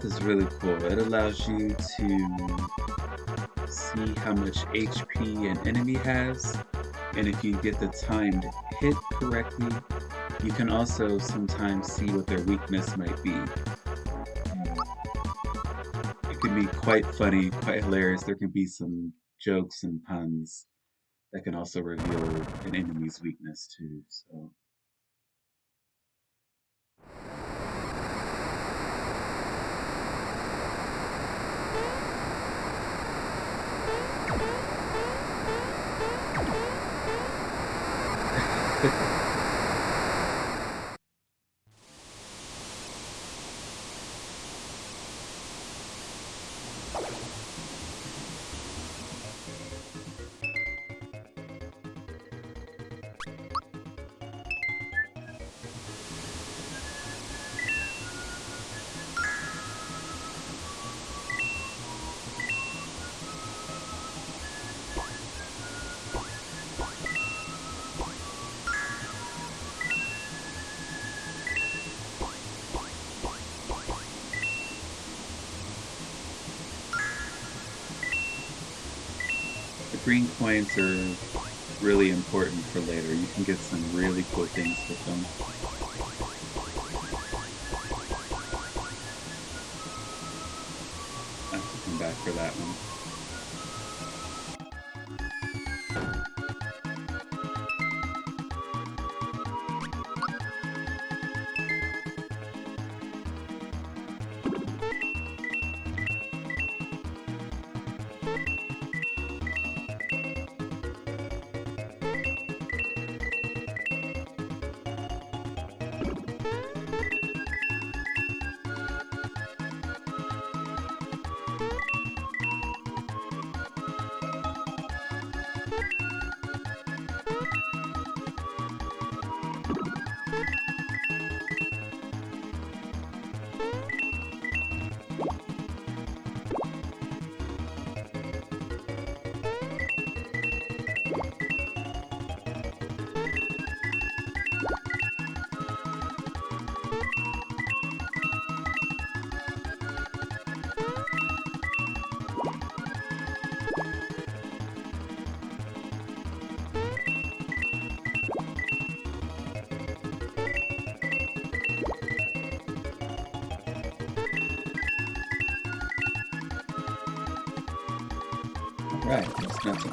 Psychopath is really cool. It allows you to see how much HP an enemy has, and if you get the timed hit correctly, you can also sometimes see what their weakness might be. It can be quite funny, quite hilarious. There can be some jokes and puns that can also reveal an enemy's weakness too. So. Are really important for later. You can get some really cool things with them. I have to come back for that one.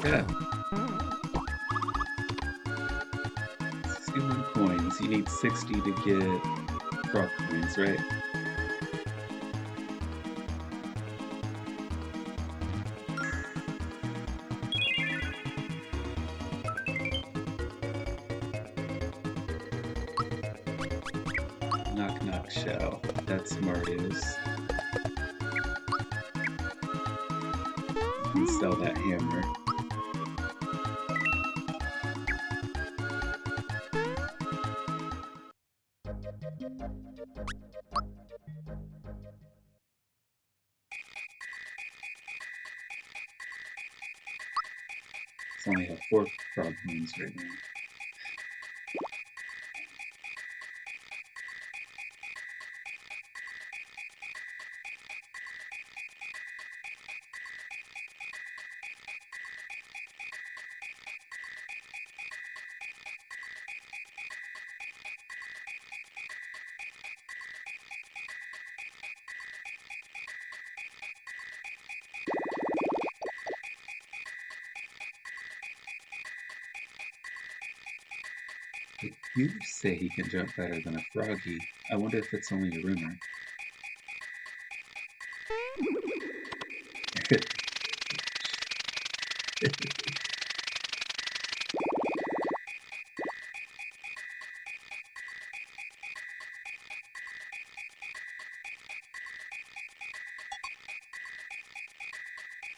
Too 61 coins. You need 60 to get frog coins, right? It's You say he can jump better than a froggy. I wonder if it's only a rumor.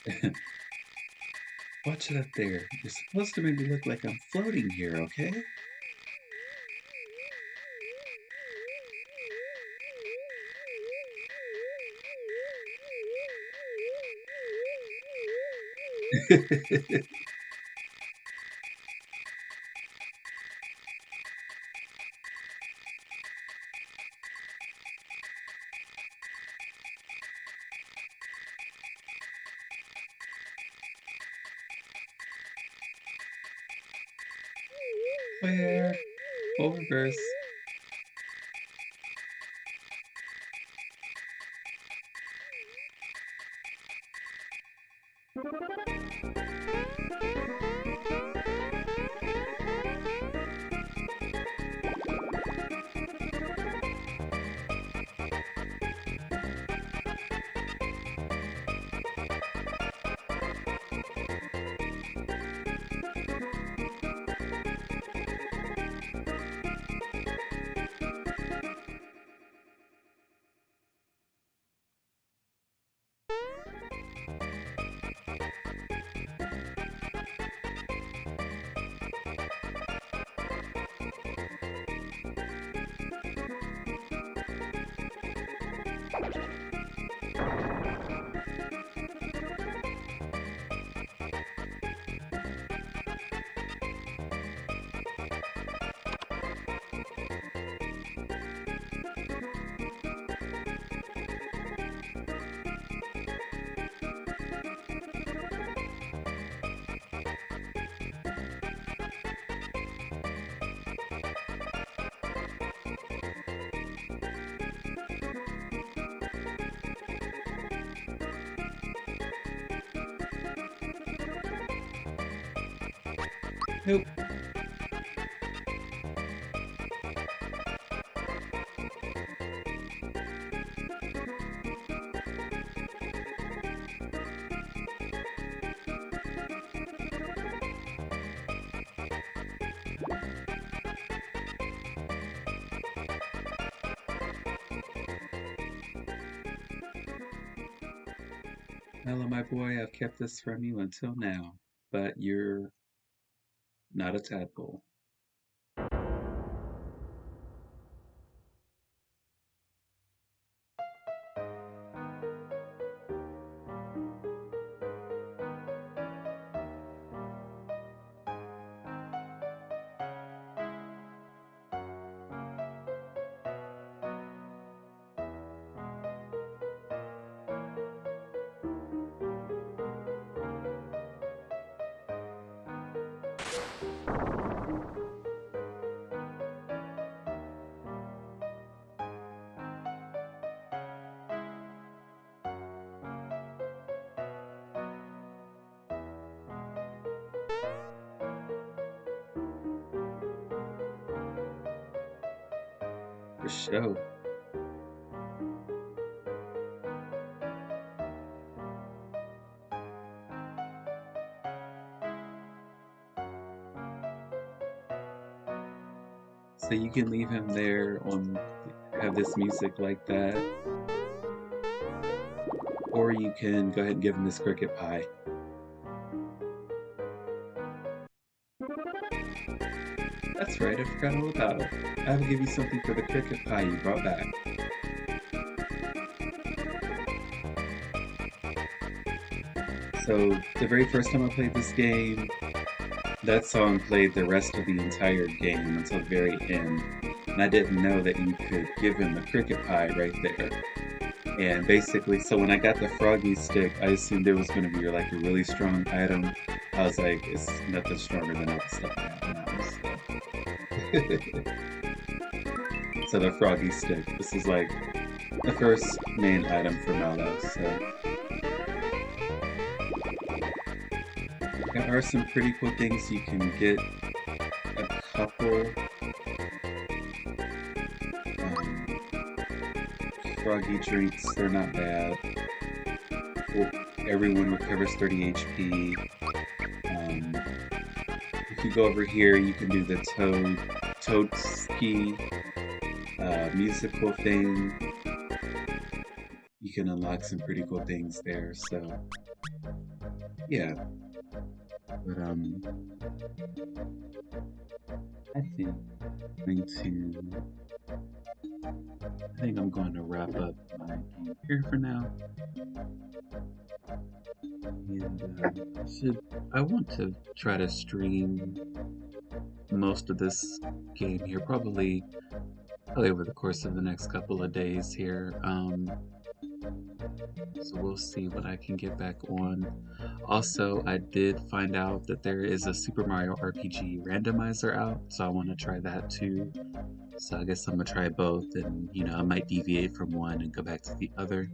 Watch it up there. You're supposed to make me look like I'm floating here, okay? Where? Oververse. Nope. Hello, I've kept this from you until now, but you're not a tadpole. So you can leave him there on have this music like that. Or you can go ahead and give him this cricket pie. Right, I forgot all about it. I will give you something for the cricket pie you brought back. So, the very first time I played this game, that song played the rest of the entire game until the very end. And I didn't know that you could give him the cricket pie right there. And basically, so when I got the froggy stick, I assumed it was going to be like a really strong item. I was like, it's nothing stronger than all the stuff so the froggy stick, this is like the first main item for Mallow, so... There are some pretty cool things you can get. A couple... Um, froggy drinks, they're not bad. Well, everyone recovers 30 HP. Um, if you go over here, you can do the toad Toadski uh, musical thing. You can unlock some pretty cool things there. So yeah, but um, I think I'm going to. I think I'm going to wrap up my game here for now. And uh, should. I want to try to stream most of this game here, probably probably over the course of the next couple of days here. Um, so we'll see what I can get back on. Also, I did find out that there is a Super Mario RPG randomizer out, so I want to try that too. So I guess I'm gonna try both, and you know I might deviate from one and go back to the other.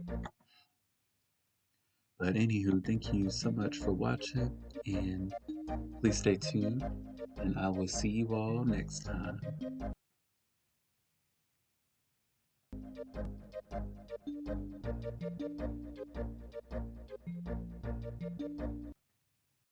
But anywho, thank you so much for watching, and please stay tuned, and I will see you all next time.